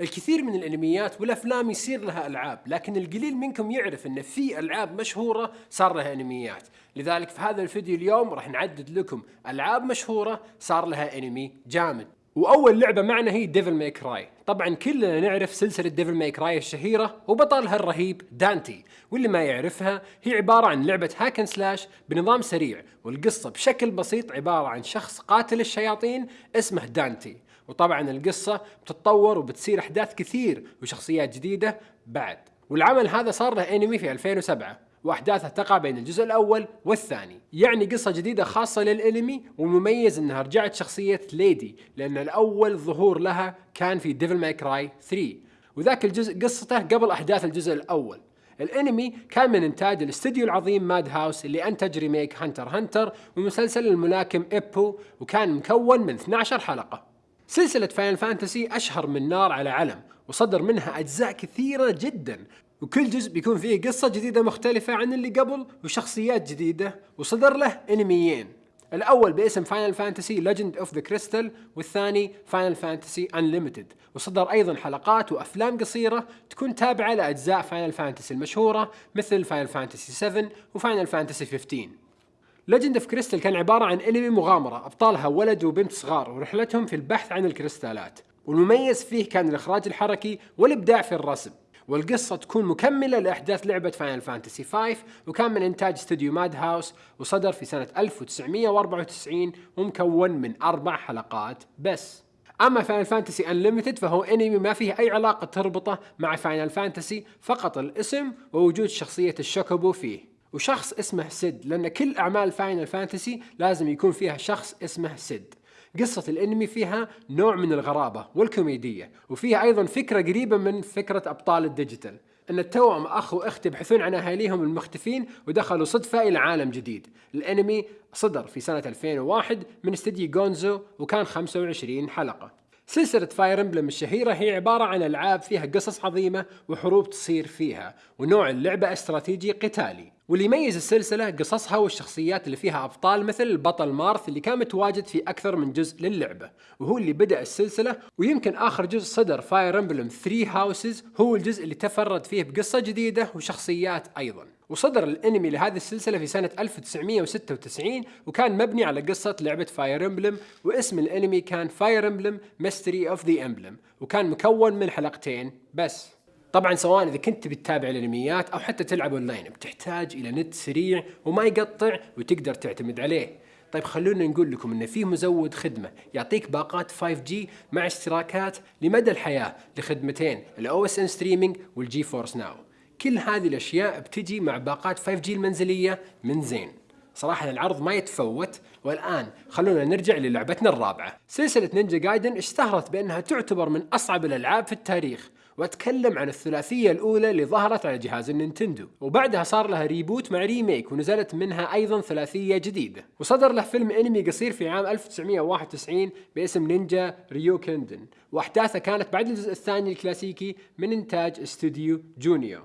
الكثير من الأنميات والأفلام يصير لها ألعاب لكن القليل منكم يعرف إن في ألعاب مشهورة صار لها أنميات. لذلك في هذا الفيديو اليوم راح نعدد لكم ألعاب مشهورة صار لها أنمي جامد. وأول لعبة معنا هي Devil May Cry طبعا كلنا نعرف سلسلة Devil May Cry الشهيرة وبطلها الرهيب دانتي واللي ما يعرفها هي عبارة عن لعبة hack and slash بنظام سريع والقصة بشكل بسيط عبارة عن شخص قاتل الشياطين اسمه دانتي. وطبعا القصة بتتطور وبتصير أحداث كثير وشخصيات جديدة بعد. والعمل هذا صار له أنمي في 2007 وأحداثه تقع بين الجزء الأول والثاني. يعني قصة جديدة خاصة للأنمي والمميز إنها رجعت شخصية ليدي لأن الأول ظهور لها كان في Devil May Cry 3 وذاك الجزء قصته قبل أحداث الجزء الأول. الأنمي كان من إنتاج الاستديو العظيم Madhouse اللي أنتج remake Hunter Hunter ومسلسل الملاكم ايبو وكان مكون من 12 حلقة. سلسلة Final Fantasy أشهر من نار على علم وصدر منها أجزاء كثيرة جدا وكل جزء بيكون فيه قصة جديدة مختلفة عن اللي قبل وشخصيات جديدة وصدر له أنميين. الأول باسم Final Fantasy Legend of the Crystal والثاني Final Fantasy Unlimited وصدر أيضا حلقات وأفلام قصيرة تكون تابعة لأجزاء Final Fantasy المشهورة مثل Final Fantasy 7 و Final Fantasy 15 Legend of Crystal كان عبارة عن انمي مغامرة. أبطالها ولد وبنت صغار ورحلتهم في البحث عن الكريستالات. والمميز فيه كان الإخراج الحركي والإبداع في الرسم. والقصة تكون مكملة لأحداث لعبة Final Fantasy 5 وكان من إنتاج استوديو Madhouse وصدر في سنة 1994 ومكون من أربع حلقات بس. أما Final Fantasy Unlimited فهو انمي ما فيه أي علاقة تربطه مع Final Fantasy فقط الاسم ووجود شخصية الشوكوبو فيه. وشخص اسمه سيد لأن كل أعمال Final Fantasy لازم يكون فيها شخص اسمه سيد. قصة الأنمي فيها نوع من الغرابة والكوميدية وفيها أيضا فكرة قريبة من فكرة أبطال الديجيتال. إن التوأم اخ واخت يبحثون عن أهاليهم المختفين ودخلوا صدفة إلى عالم جديد. الأنمي صدر في سنة 2001 من استديو Gonzo وكان 25 حلقة. سلسلة Fire Emblem الشهيرة هي عبارة عن ألعاب فيها قصص عظيمة وحروب تصير فيها ونوع اللعبة استراتيجي قتالي. واللي يميز السلسلة قصصها والشخصيات اللي فيها أبطال مثل البطل مارث اللي كان متواجد في أكثر من جزء للعبة. وهو اللي بدأ السلسلة ويمكن آخر جزء صدر Fire Emblem Three Houses هو الجزء اللي تفرد فيه بقصة جديدة وشخصيات أيضا. وصدر الانمي لهذه السلسلة في سنة 1996 وكان مبني على قصة لعبة Fire Emblem واسم الانمي كان Fire Emblem Mystery of the Emblem وكان مكون من حلقتين بس. طبعا سواء إذا كنت بتتابع الانميات أو حتى تلعب اونلاين بتحتاج إلى نت سريع وما يقطع وتقدر تعتمد عليه. طيب خلونا نقول لكم إن في مزود خدمة يعطيك باقات 5G مع اشتراكات لمدى الحياة لخدمتين ال OSN Streaming وال GeForce Now كل هذه الأشياء بتجي مع باقات 5G المنزلية من زين. صراحة العرض ما يتفوت والآن خلونا نرجع للعبتنا الرابعة. سلسلة Ninja Gaiden اشتهرت بأنها تعتبر من أصعب الألعاب في التاريخ وأتكلم عن الثلاثية الأولى اللي ظهرت على جهاز النينتندو. وبعدها صار لها reboot مع remake ونزلت منها أيضا ثلاثية جديدة. وصدر له فيلم أنمي قصير في عام 1991 باسم Ninja Ryukenden وأحداثه كانت بعد الجزء الثاني الكلاسيكي من إنتاج استوديو جونيو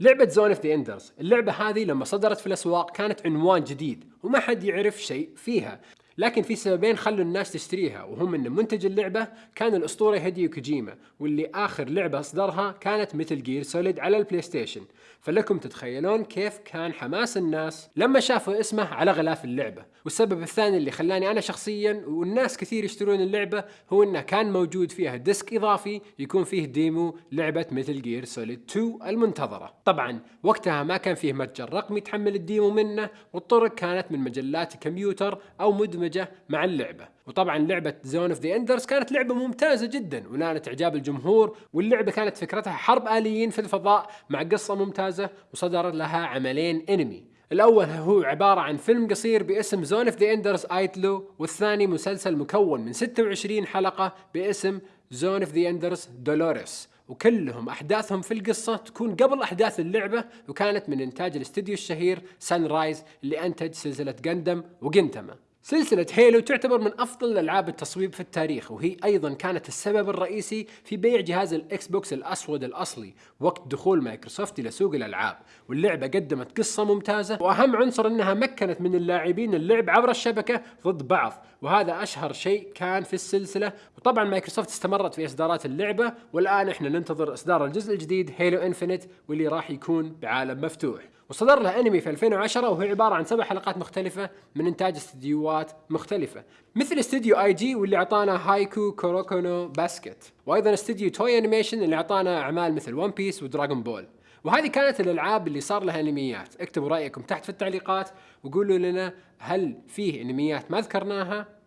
لعبة Zone of the Enders، اللعبة هذه لما صدرت في الأسواق كانت عنوان جديد وما حد يعرف شيء فيها، لكن في سببين خلوا الناس تشتريها وهم إن منتج اللعبة كان الأسطورة هيديو كوجيما واللي آخر لعبة أصدرها كانت Metal Gear Solid على البلاي ستيشن فلكم تتخيلون كيف كان حماس الناس لما شافوا اسمه على غلاف اللعبة. والسبب الثاني اللي خلاني أنا شخصيا والناس كثير يشترون اللعبة هو إنه كان موجود فيها disc إضافي يكون فيه demo لعبة Metal Gear Solid 2 المنتظرة. طبعا وقتها ما كان فيه متجر رقمي تحمل ال demo منه والطرق كانت من مجلات كمبيوتر أو مدمجة مع اللعبة. وطبعا لعبة Zone of the Enders كانت لعبة ممتازة جدا ونالت إعجاب الجمهور واللعبة كانت فكرتها حرب آليين في الفضاء مع قصة ممتازة وصدر لها عملين انمي الأول هو عبارة عن فيلم قصير باسم Zone of the Enders Idolo والثاني مسلسل مكون من 26 حلقة باسم Zone of the Enders Dolores وكلهم أحداثهم في القصة تكون قبل أحداث اللعبة وكانت من إنتاج الاستديو الشهير Sunrise اللي انتج سلسلة Gundam و Gintama سلسلة Halo تعتبر من أفضل ألعاب التصويب في التاريخ وهي أيضا كانت السبب الرئيسي في بيع جهاز الإكس بوكس الأسود الأصلي وقت دخول مايكروسوفت إلى سوق الألعاب واللعبة قدمت قصة ممتازة وأهم عنصر أنها مكنت من اللاعبين اللعب عبر الشبكة ضد بعض وهذا أشهر شيء كان في السلسلة. وطبعا مايكروسوفت استمرت في إصدارات اللعبة والآن إحنا ننتظر إصدار الجزء الجديد Halo Infinite واللي راح يكون بعالم مفتوح. وصدر له انمي في 2010 وهي عبارة عن سبع حلقات مختلفة من إنتاج استديوهات مختلفة. مثل استديو I.G واللي أعطانا Haikyuu Kuroko no Basket. وأيضا استديو Toei Animation اللي أعطانا أعمال مثل One Piece و Dragon Ball. وهذه كانت الألعاب اللي صار لها أنميات. اكتبوا رأيكم تحت في التعليقات وقولوا لنا هل فيه أنميات ما ذكرناها.